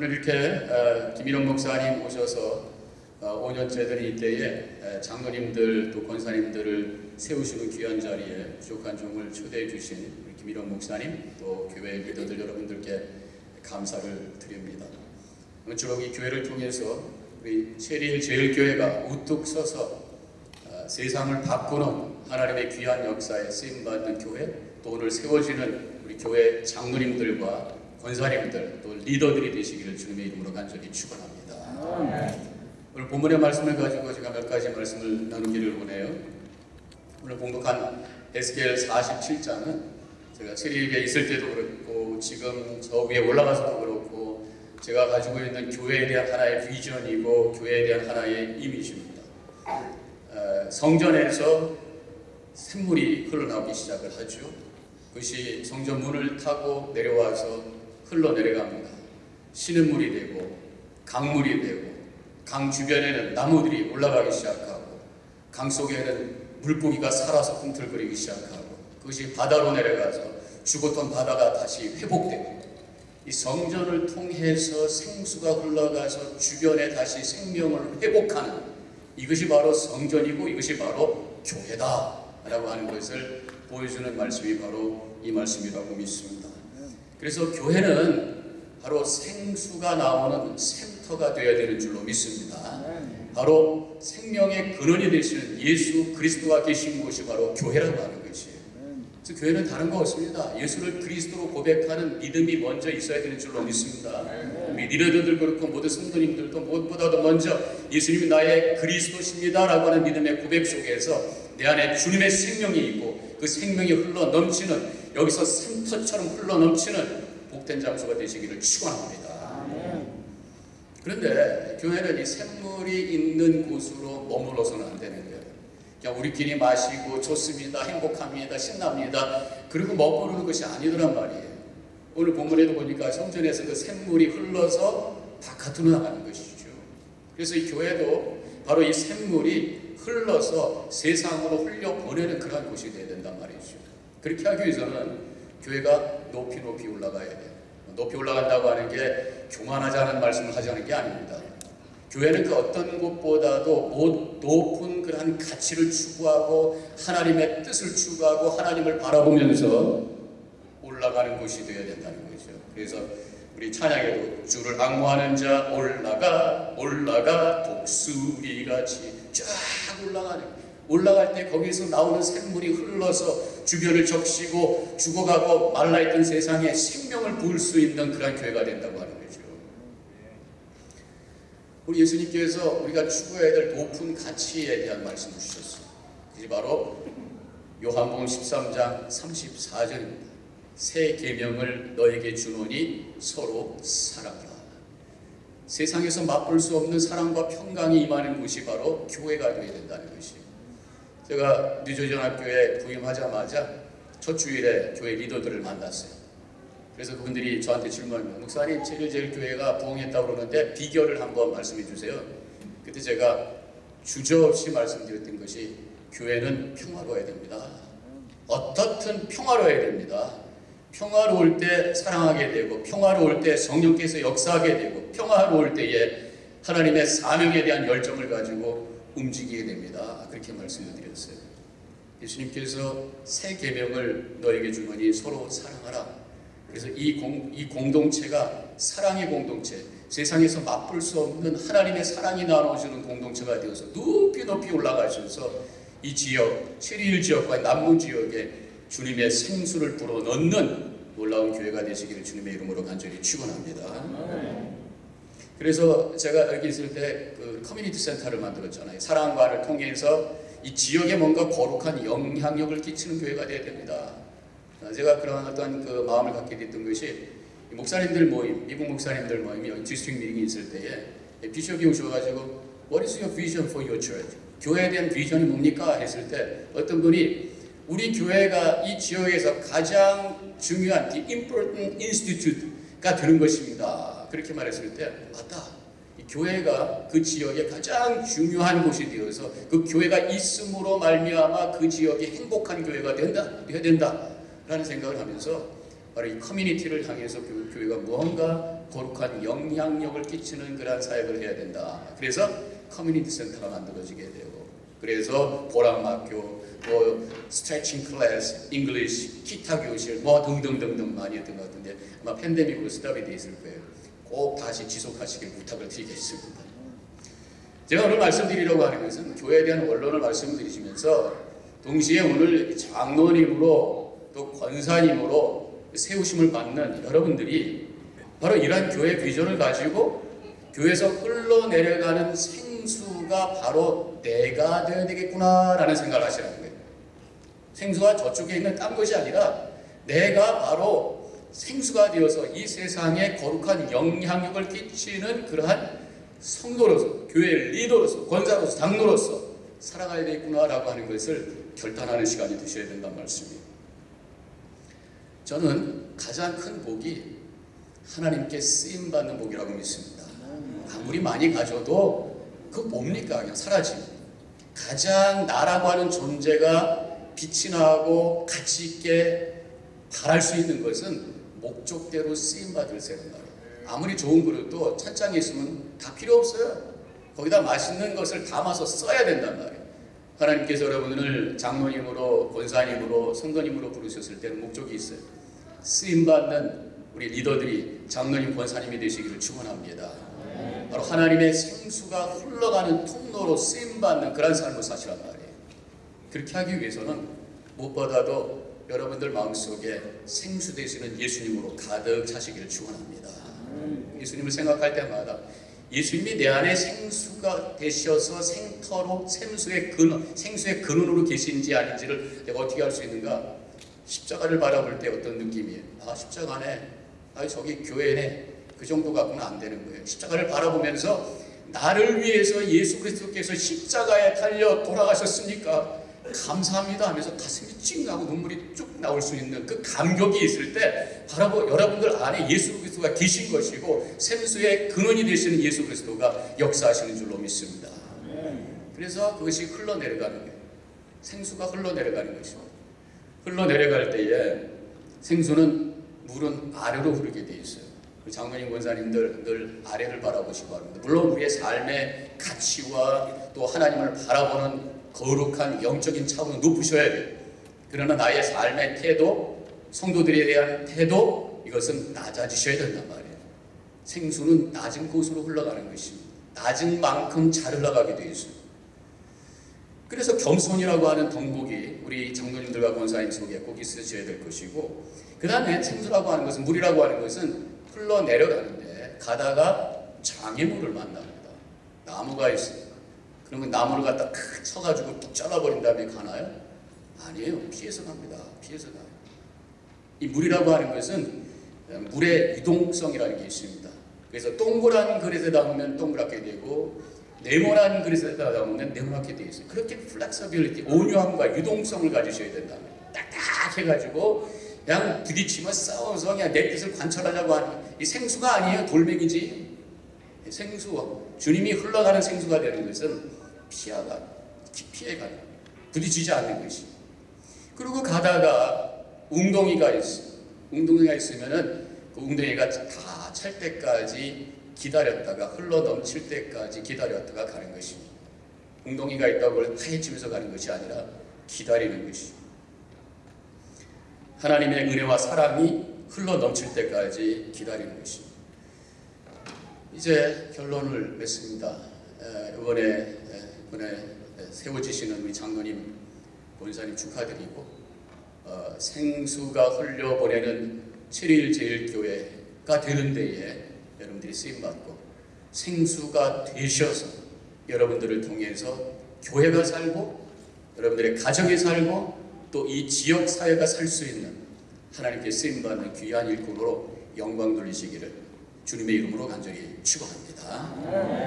오늘 이렇게 어, 김일원 목사님 오셔서 어, 5년째들 이때에 장로님들 또 권사님들을 세우시는 귀한 자리에 부족한 종을 초대해 주신 우리 김일원 목사님 또 교회 리더들 여러분들께 감사를 드립니다. 아무쪼록 이 교회를 통해서 우리 세리일 제일교회가 우뚝 서서 어, 세상을 바꾸는 하나님의 귀한 역사에 쓰임받는 교회 또 오늘 세워지는 우리 교회 장로님들과 권사님들 또 리더들이 되시기를 주님의 이름으로 간절히 축원합니다. 오늘 본문의 말씀을 가지고 제가 몇 가지 말씀을 나누기를 원해요. 오늘 봉독한 에스겔 47장은 제가 체리에 있을 때도 그렇고 지금 저 위에 올라가서도 그렇고 제가 가지고 있는 교회에 대한 하나의 비전이고 교회에 대한 하나의 이미지입니다. 어, 성전에서 샘물이 흘러나오기 시작을 하죠. 그것이 성전 문을 타고 내려와서 흘러내려갑니다. 시냇물이 되고 강물이 되고 강 주변에는 나무들이 올라가기 시작하고 강 속에는 물고기가 살아서 꿈틀거리기 시작하고 그것이 바다로 내려가서 죽었던 바다가 다시 회복되고 이 성전을 통해서 생수가 흘러가서 주변에 다시 생명을 회복하는 이것이 바로 성전이고 이것이 바로 교회다 라고 하는 것을 보여주는 말씀이 바로 이 말씀이라고 믿습니다. 그래서 교회는 바로 생수가 나오는 센터가 되어야 되는 줄로 믿습니다. 바로 생명의 근원이 되시는 예수 그리스도가 계신 곳이 바로 교회라고 하는 것이에요. 그래서 교회는 다른 거 없습니다. 예수를 그리스도로 고백하는 믿음이 먼저 있어야 되는 줄로 믿습니다. 우리 리더들 그렇고 모든 성도님들도 무엇보다도 먼저 예수님이 나의 그리스도십니다라고 하는 믿음의 고백 속에서 내 안에 주님의 생명이 있고 그 생명이 흘러 넘치는 여기서 샘터처럼 흘러 넘치는 복된 장소가 되시기를 축원합니다. 그런데 교회는 이 샘물이 있는 곳으로 머물러서는 안 되는 거예요. 그냥 우리끼리 마시고 좋습니다, 행복합니다, 신납니다. 그리고 머무르는 것이 아니더란 말이에요. 오늘 본문에도 보니까 성전에서 그 샘물이 흘러서 바깥으로 나가는 것이죠. 그래서 이 교회도 바로 이 샘물이 흘러서 세상으로 흘려 보내는 그런 곳이 되어야 된단 말이죠. 그렇게 하기 위해서는 교회가 높이 높이 올라가야 돼요. 높이 올라간다고 하는 게 교만하자는 말씀을 하자는 게 아닙니다. 교회는 그 어떤 곳보다도 높은 그러한 가치를 추구하고 하나님의 뜻을 추구하고 하나님을 바라보면서 올라가는 곳이 되어야 된다는 거죠. 그래서 우리 찬양에도 주를 악무하는 자 올라가 올라가 독수리같이 쫙 올라가는 올라갈 때 거기서 나오는 샘물이 흘러서 주변을 적시고 죽어가고 말라있던 세상에 생명을 부을 수 있는 그런 교회가 된다고 하는 거죠. 우리 예수님께서 우리가 추구해야 될 높은 가치에 대한 말씀을 주셨어요. 그게 바로 요한복음 13장 34절입니다. 새 계명을 너에게 주노니 서로 사랑하라. 세상에서 맛볼 수 없는 사랑과 평강이 임하는 곳이 바로 교회가 되어야 된다는 것이에요. 제가 뉴저지연학교에 부임하자마자 첫 주일에 교회 리더들을 만났어요. 그래서 그분들이 저한테 질문합니다. 목사님, 제일제일교회가 부흥했다고 그러는데 비결을 한번 말씀해 주세요. 그때 제가 주저없이 말씀드렸던 것이 교회는 평화로워야 됩니다. 어떻든 평화로워야 됩니다. 평화로울 때 사랑하게 되고 평화로울 때 성령께서 역사하게 되고 평화로울 때에 하나님의 사명에 대한 열정을 가지고 움직이게 됩니다. 그렇게 말씀을 드렸어요. 예수님께서 새 계명을 너에게 주노니 서로 사랑하라. 그래서 이, 공, 이 공동체가 사랑의 공동체, 세상에서 맛볼 수 없는 하나님의 사랑이 나눠주는 공동체가 되어서 높이 높이 올라가셔서 이 지역, 체리힐 지역과 남부 지역에 주님의 생수를 불어넣는 놀라운 교회가 되시기를 주님의 이름으로 간절히 축원합니다. 그래서 제가 여기 있을 때 그 커뮤니티 센터를 만들었잖아요. 사랑과를 통해서 이 지역에 뭔가 거룩한 영향력을 끼치는 교회가 되어야 됩니다. 제가 그런 어떤 그 마음을 갖게 됐던 것이 목사님들 모임, 미국 목사님들 모임이 district 미팅이 있을 때에 bishop이 오셔가지고 What is your vision for your church? 교회에 대한 비전이 뭡니까? 했을 때 어떤 분이 우리 교회가 이 지역에서 가장 중요한 the important institute가 되는 것입니다. 그렇게 말했을 때 맞다. 이 교회가 그 지역에 가장 중요한 곳이 되어서 그 교회가 있음으로 말미암아 그 지역이 행복한 교회가 된다, 되어야 된다라는 생각을 하면서 바로 이 커뮤니티를 향해서 교회가 무언가 거룩한 영향력을 끼치는 그러한 사역을 해야 된다. 그래서 커뮤니티 센터가 만들어지게 되고 그래서 보람학교, 뭐 스트레칭 클래스, English, 기타 교실 뭐 등등등등 많이 했던 것 같은데 아마 팬데믹으로 stop이 돼 있을 거예요. 꼭 다시 지속하시길 부탁을 드리겠습니다. 제가 오늘 말씀드리려고 하는 것은 교회에 대한 원론을 말씀드리시면서 동시에 오늘 장로님으로 또 권사님으로 세우심을 받는 여러분들이 바로 이러한 교회 비전을 가지고 교회에서 흘러내려가는 생수가 바로 내가 되어야 되겠구나라는 생각을 하시라는 거예요. 생수가 저쪽에 있는 딴 것이 아니라 내가 바로 생수가 되어서 이 세상에 거룩한 영향력을 끼치는 그러한 성도로서 교회 리더로서 권사로서 장로로서 살아가야 되겠구나라고 하는 것을 결단하는 시간이 되셔야 된다는 말씀이에요. 저는 가장 큰 복이 하나님께 쓰임 받는 복이라고 믿습니다. 아무리 많이 가져도 그 뭡니까? 그냥 사라지고 가장 나라고 하는 존재가 빛이 나고 가치 있게 바랄 수 있는 것은 목적대로 쓰임 받을 생각. 아무리 좋은 그릇도 찬장에 있으면 다 필요 없어요. 거기다 맛있는 것을 담아서 써야 된단 말이에요. 하나님께서 여러분을 장로님으로, 권사님으로, 성도님으로 부르셨을 때는 목적이 있어요. 쓰임받는 우리 리더들이 장로님, 권사님이 되시기를 축원합니다. 바로 하나님의 생수가 흘러가는 통로로 쓰임받는 그런 삶을 사시란 말이에요. 그렇게 하기 위해서는 무엇보다도 여러분들 마음속에 생수 되시는 예수님으로 가득 차시기를 축원합니다. 예수님을 생각할 때마다 예수님이 내 안에 생수가 되셔서 생터로 생수의 근원, 생수의 근원으로 계신지 아닌지를 내가 어떻게 알 수 있는가? 십자가를 바라볼 때 어떤 느낌이에요? 아 십자가네, 아 저기 교회네, 그 정도 갖고는 안 되는 거예요. 십자가를 바라보면서 나를 위해서 예수 그리스도께서 십자가에 달려 돌아가셨으니까 감사합니다 하면서 가슴이 찡하고 눈물이 쭉 나올 수 있는 그 감격이 있을 때 바로 여러분들 안에 예수 그리스도가 계신 것이고 생수의 근원이 되시는 예수 그리스도가 역사하시는 줄로 믿습니다. 그래서 그것이 흘러내려가는 거예요. 생수가 흘러내려가는 것입니다. 흘러내려갈 때에 생수는 물은 아래로 흐르게 돼 있어요. 장로님 권사님들 늘 아래를 바라보시고 합니다. 물론 우리의 삶의 가치와 또 하나님을 바라보는 거룩한 영적인 차원은 높으셔야 돼요. 그러나 나의 삶의 태도, 성도들에 대한 태도 이것은 낮아지셔야 된단 말이에요. 생수는 낮은 곳으로 흘러가는 것입니다. 낮은 만큼 잘 흘러가게 되어 있어요. 그래서 겸손이라고 하는 덕목이 우리 장로님들과 권사님 속에 꼭 있으셔야 될 것이고 그 다음에 생수라고 하는 것은 물이라고 하는 것은 흘러내려가는데 가다가 장애물을 만납니다. 나무가 있어요. 그러면 나무를 갖다 크 쳐가지고 툭 잘라버린 다음에 가나요? 아니에요. 피해서 갑니다. 피해서 가요. 이 물이라고 하는 것은 물의 유동성이라는 게 있습니다. 그래서 동그란 그릇에 담으면 동그랗게 되고 네모난 그릇에 담으면 네모나게 되어 있어요. 그렇게 flexibility, 온유함과 유동성을 가지셔야 된다. 딱딱해가지고 그냥 부딪히면 싸워서 그냥 내 뜻을 관철하려고 하는 이 생수가 아니에요. 돌멩이지. 생수, 주님이 흘러가는 생수가 되는 것은 피하가, 피해가요. 부딪히지 않는 것이. 그리고 가다가 웅덩이가 있어. 웅덩이가 있으면은 그 웅덩이가 다 찰 때까지 기다렸다가 흘러 넘칠 때까지 기다렸다가 가는 것입니다. 웅덩이가 있다고 파헤치면서 가는 것이 아니라 기다리는 것이. 하나님의 은혜와 사랑이 흘러 넘칠 때까지 기다리는 것입니다. 이제 결론을 맺습니다. 이번에 이번에 세워지시는 우리 장로님 본사님 축하드리고 어, 생수가 흘려보내는 7일 제일교회가 되는 데에 여러분들이 쓰임받고 생수가 되셔서 여러분들을 통해서 교회가 살고 여러분들의 가정이 살고 또 이 지역 사회가 살 수 있는 하나님께 쓰임받는 귀한 일꾼으로 영광 돌리시기를 주님의 이름으로 간절히 축원합니다.